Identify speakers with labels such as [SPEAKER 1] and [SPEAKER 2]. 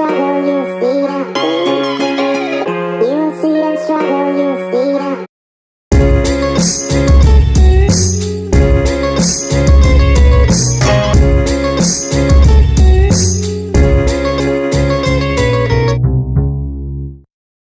[SPEAKER 1] swallow you.